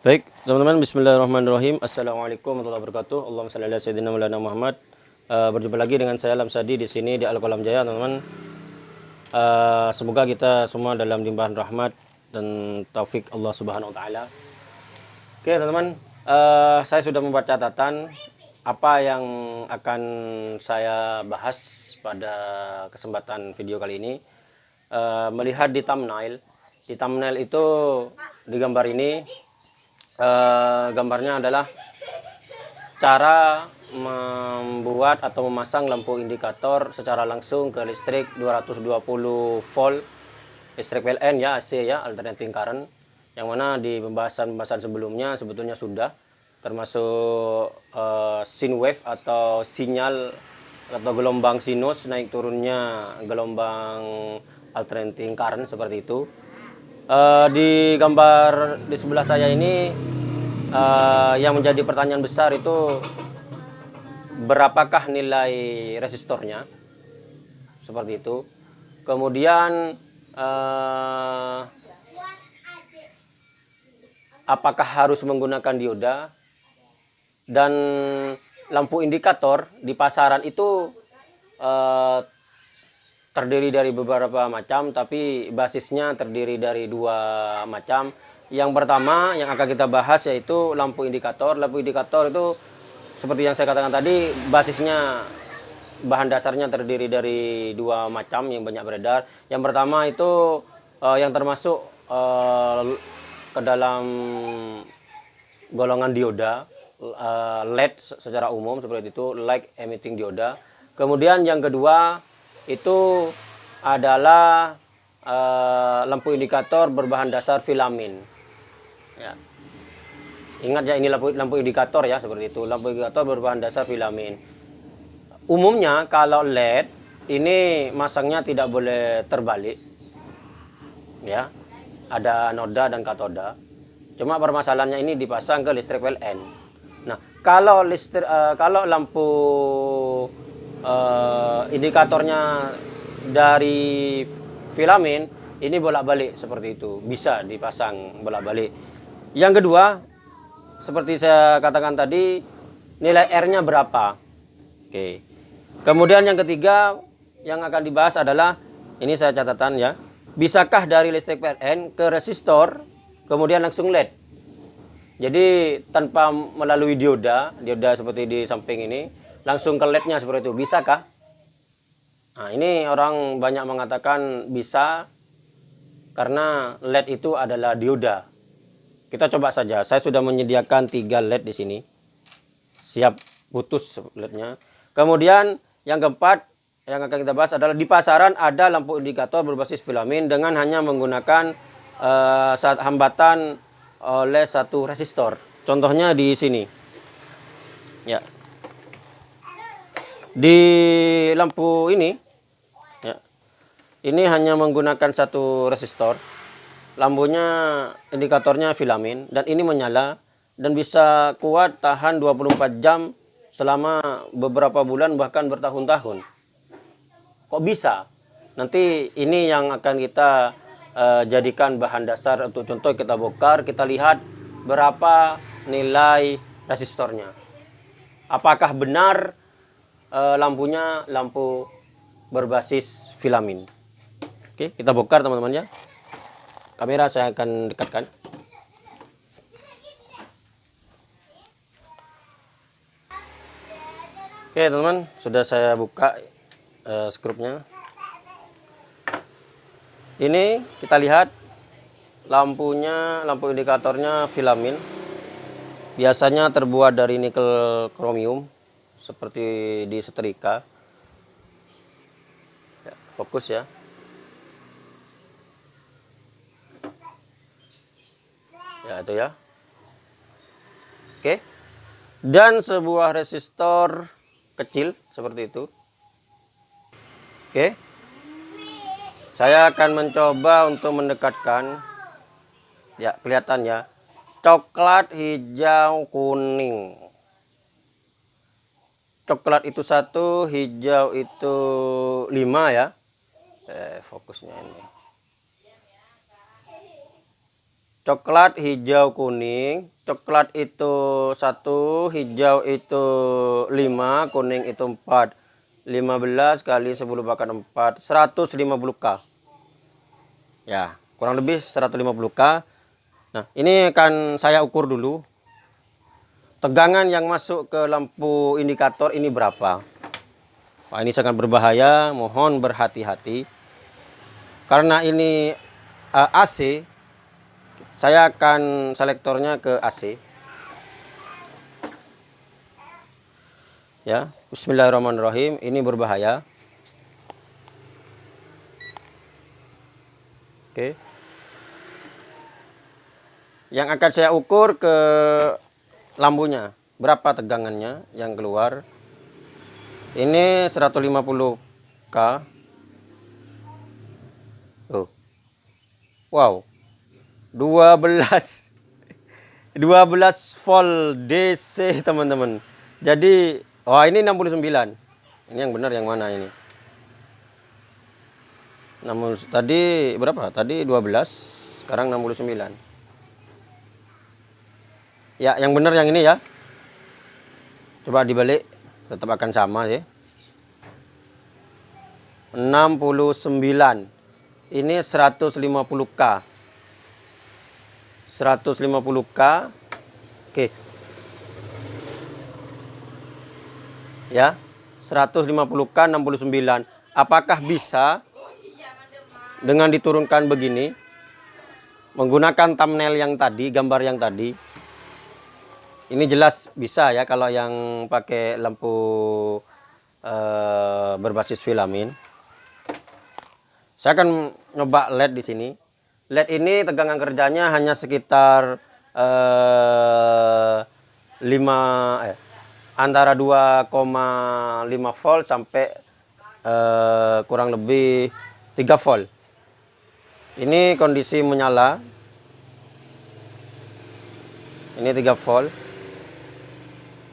Baik, teman-teman, bismillahirrahmanirrahim. Assalamualaikum warahmatullahi wabarakatuh. Allahumma salli ala sayyidina Maulana Muhammad. Uh, berjumpa lagi dengan saya Lamsadi di sini di Al-Qalam Jaya, teman-teman. Uh, semoga kita semua dalam limpahan rahmat dan taufik Allah Subhanahu wa taala. Oke, teman-teman, uh, saya sudah membuat catatan apa yang akan saya bahas pada kesempatan video kali ini. Uh, melihat di thumbnail, di thumbnail itu di gambar ini uh, gambarnya adalah cara membuat atau memasang lampu indikator secara langsung ke listrik 220 volt listrik PLN ya AC ya alternating current yang mana di pembahasan-pembahasan sebelumnya sebetulnya sudah termasuk uh, sin wave atau sinyal atau gelombang sinus naik turunnya gelombang alternating current seperti itu uh, di gambar di sebelah saya ini uh, yang menjadi pertanyaan besar itu berapakah nilai resistornya? Seperti itu. Kemudian uh, apakah harus menggunakan dioda? Dan lampu indikator di pasaran itu uh, terdiri dari beberapa macam tapi basisnya terdiri dari dua macam. Yang pertama yang akan kita bahas yaitu lampu indikator. Lampu indikator itu seperti yang saya katakan tadi basisnya bahan dasarnya terdiri dari dua macam yang banyak beredar. Yang pertama itu uh, yang termasuk uh, ke dalam golongan dioda uh, LED secara umum seperti itu light emitting dioda. Kemudian yang kedua itu adalah uh, lampu indikator berbahan dasar filamin. Ya. Ingat ya ini lampu, lampu indikator ya seperti itu. Lampu indikator berbahan dasar filamin. Umumnya kalau LED ini masangnya tidak boleh terbalik. Ya. Ada noda dan katoda. Cuma permasalahannya ini dipasang ke listrik PLN. Nah, kalau listrik uh, kalau lampu uh, indikatornya dari filamen ini bolak-balik seperti itu. Bisa dipasang bolak-balik. Yang kedua seperti saya katakan tadi nilai R-nya berapa? Oke. Kemudian yang ketiga yang akan dibahas adalah ini saya catatan ya bisakah dari listrik PLN ke resistor kemudian langsung LED? Jadi tanpa melalui dioda dioda seperti di samping ini langsung ke LED-nya seperti itu. Bisakah? Nah, ini orang banyak mengatakan bisa karena LED itu adalah dioda. Kita coba saja. Saya sudah menyediakan tiga LED di sini. Siap putus LED-nya. Kemudian yang keempat yang akan kita bahas adalah di pasaran ada lampu indikator berbasis filamen dengan hanya menggunakan uh, hambatan oleh satu resistor. Contohnya di sini. Ya, di lampu ini ya, ini hanya menggunakan satu resistor. Lampunya indikatornya filamen dan ini menyala dan bisa kuat tahan 24 jam selama beberapa bulan bahkan bertahun-tahun. Kok bisa? Nanti ini yang akan kita uh, jadikan bahan dasar untuk contoh kita bongkar kita lihat berapa nilai resistornya. Apakah benar uh, lampunya lampu berbasis filamin. Oke, kita bongkar teman-teman ya. Kamera saya akan dekatkan. Oke teman-teman, sudah saya buka uh, skrupnya. Ini kita lihat lampunya, lampu indikatornya filamin. Biasanya terbuat dari nikel kromium seperti di setrika. Ya, fokus ya. Ya itu ya. Oke. Dan sebuah resistor kecil seperti itu. Oke. Saya akan mencoba untuk mendekatkan. Ya kelihatan ya. Coklat hijau kuning coklat itu satu, hijau itu lima ya. Eh, fokusnya ini. coklat hijau kuning. Coklat itu satu hijau itu 5 kuning itu 4 15 kali 10 bahkan 4 150k ya kurang lebih 150k nah ini akan saya ukur dulu tegangan yang masuk ke lampu indikator ini berapa Pak ini sangat berbahaya mohon berhati-hati karena ini uh, eh, AC saya akan selektornya ke AC. Ya, Bismillahirrahmanirrahim. Ini berbahaya. Oke. Yang akan saya ukur ke lampunya. Berapa tegangannya yang keluar. Ini 150K. Oh. Wow. 12 12 volt DC teman-teman jadi oh, ini 69 ini yang benar yang mana ini namun tadi berapa tadi 12 sekarang 69 ya yang benar yang ini ya. Coba dibalik tetap akan sama ya 69 ini 150k 150k oke. Ya 150k 69 apakah bisa dengan diturunkan begini menggunakan thumbnail yang tadi gambar yang tadi ini jelas bisa ya kalau yang pakai lampu uh, berbasis filamin saya akan nyoba LED di sini LED ini tegangan kerjanya hanya sekitar eh, 5 eh, antara 2,5 volt sampai eh, kurang lebih 3 volt. Ini kondisi menyala. Ini 3 volt.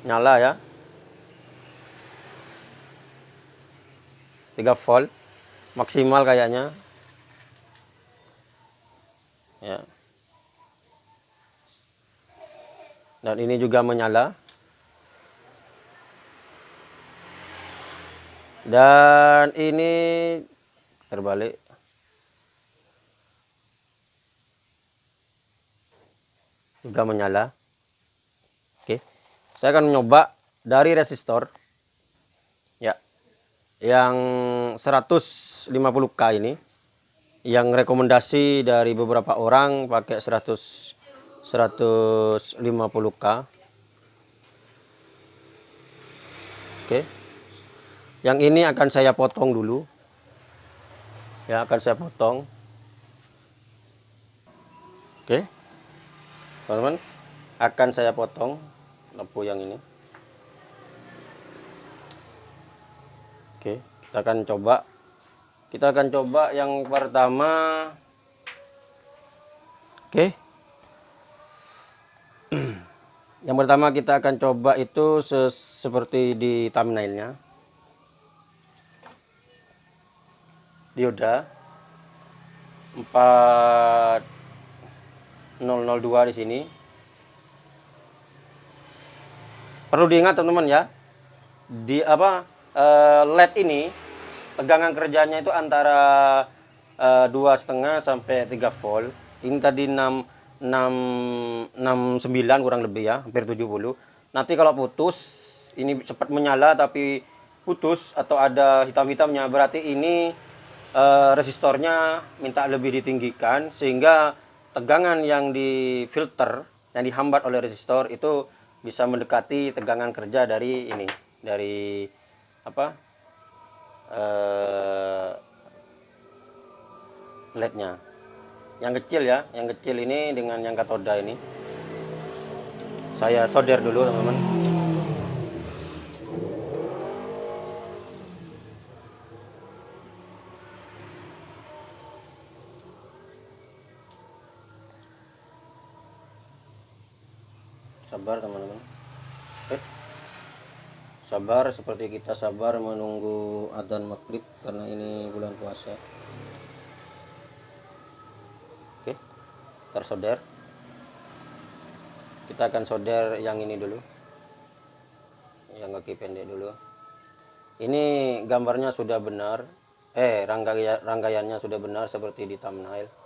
Nyala ya. 3 volt maksimal kayaknya ya. Dan ini juga menyala. Dan ini terbalik. Juga menyala. Saya akan mencoba dari resistor. Ya. Yang 150K ini yang rekomendasi dari beberapa orang pakai 100 150k oke yang ini akan saya potong dulu ya akan saya potong oke teman-teman akan saya potong lampu yang ini. Oke kita akan coba. Kita akan coba yang pertama. Oke. Yang pertama kita akan coba itu seperti di thumbnailnya. Dioda. 4002 di sini perlu diingat teman-teman ya. Di apa uh, LED ini tegangan kerjanya itu antara eh, dua setengah sampai 3 volt. Ini tadi 6 6 69 kurang lebih ya hampir 70 nanti kalau putus ini cepat menyala tapi putus atau ada hitam-hitamnya berarti ini uh, resistornya minta lebih ditinggikan sehingga tegangan yang di filter yang dihambat oleh resistor itu bisa mendekati tegangan kerja dari ini dari apa uh, lednya. Yang kecil ya yang kecil ini dengan yang katoda ini. Saya solder dulu teman-teman sabar teman-teman. Sabar seperti kita sabar menunggu adzan maghrib karena ini bulan puasa. Oke. Tersolder kita akan solder yang ini dulu. Yang kaki pendek dulu. Ini gambarnya sudah benar. Eh rangkaian rangkaiannya sudah benar seperti di thumbnail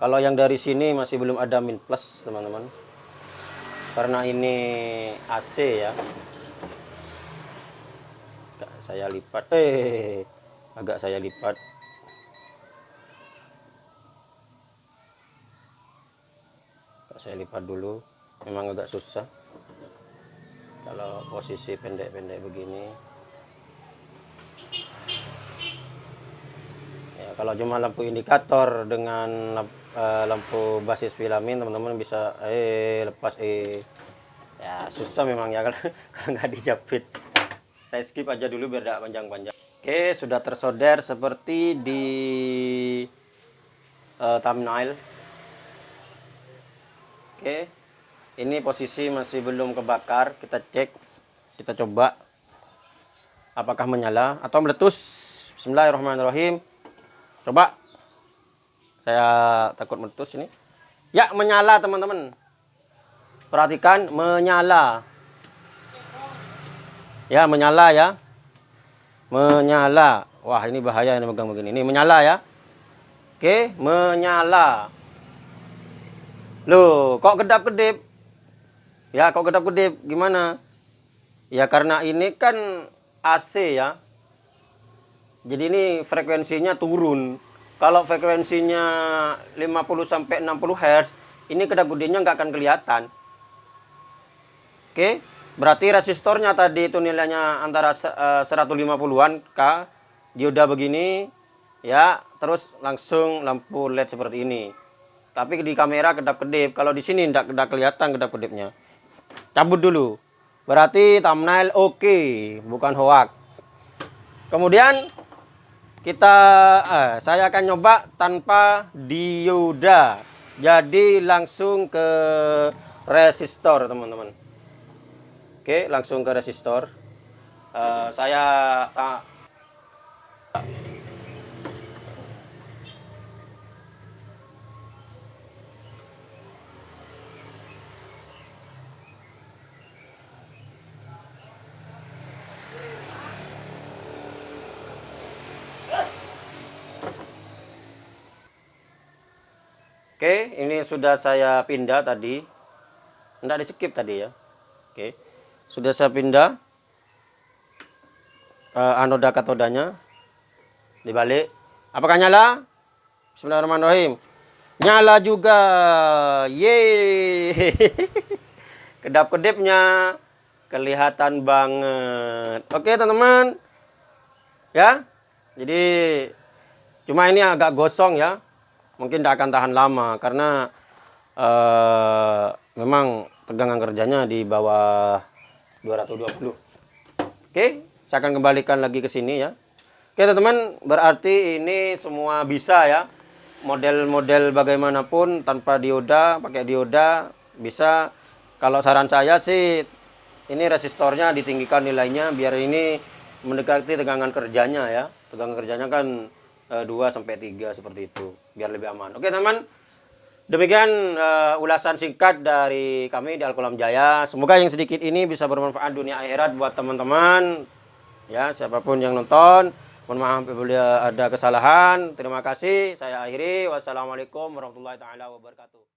kalau yang dari sini masih belum ada min plus teman-teman. Karena ini AC ya. Agak saya lipat. Eh agak saya lipat. Agak saya lipat dulu. Memang agak susah. Kalau posisi pendek-pendek begini. Ya kalau cuma lampu indikator dengan uh, lampu basis filamin teman-teman bisa eh lepas eh. Ya susah memang ya kalau kalau nggak dijepit. Saya skip aja dulu biar tidak panjang-panjang. Oke sudah tersolder seperti di uh, thumbnail. Oke ini posisi masih belum kebakar kita cek kita coba. Apakah menyala atau meletus? Bismillahirrahmanirrahim. Coba saya takut meletus ini. Ya, menyala teman-teman. Perhatikan, menyala. Ya, menyala ya. Menyala. Wah, ini bahaya ini megang begini. Ini menyala ya. Oke, menyala. Loh, kok kedap-kedip? Ya, kok kedap-kedip? Gimana? Ya, karena ini kan AC ya. Jadi ini frekuensinya turun. Kalau frekuensinya 50 sampai 60 Hz, ini kedap gedenya nggak akan kelihatan. Oke, berarti resistornya tadi itu nilainya antara 150-an eh, K, dioda begini, ya, terus langsung lampu LED seperti ini. Tapi di kamera kedap-kedip, kalau di sini tidak kedap kelihatan kedap-kedipnya. Cabut dulu. Berarti thumbnail oke, okay, bukan hoax. Kemudian kita eh, saya akan nyoba tanpa dioda. Jadi langsung ke resistor teman-teman. Oke langsung ke resistor. Eh, saya uh, Oke, ini sudah saya pindah tadi. Tidak di skip tadi ya. Oke, sudah saya pindah uh, anoda katodanya dibalik. Apakah nyala? Bismillahirrahmanirrahim. Nyala juga. Yeay. Kedap-kedipnya kelihatan banget. Oke, teman-teman. Ya. Jadi cuma ini agak gosong ya mungkin tidak akan tahan lama karena uh, memang tegangan kerjanya di bawah 220 oke saya akan kembalikan lagi ke sini ya. Oke teman-teman berarti ini semua bisa ya. Model-model bagaimanapun tanpa dioda pakai dioda bisa. Kalau saran saya sih ini resistornya ditinggikan nilainya biar ini mendekati tegangan kerjanya ya. Tegangan kerjanya kan 2 eh, sampai 3 seperti itu biar lebih aman. Oke, teman. Demikian uh, ulasan singkat dari kami di Alkolam Jaya. Semoga yang sedikit ini bisa bermanfaat dunia akhirat buat teman-teman. Ya, siapa pun yang nonton. Mohon maaf apabila ada kesalahan. Terima kasih. Saya akhiri. Wassalamualaikum warahmatullahi taala wabarakatuh.